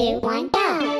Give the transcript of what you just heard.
two, one, go!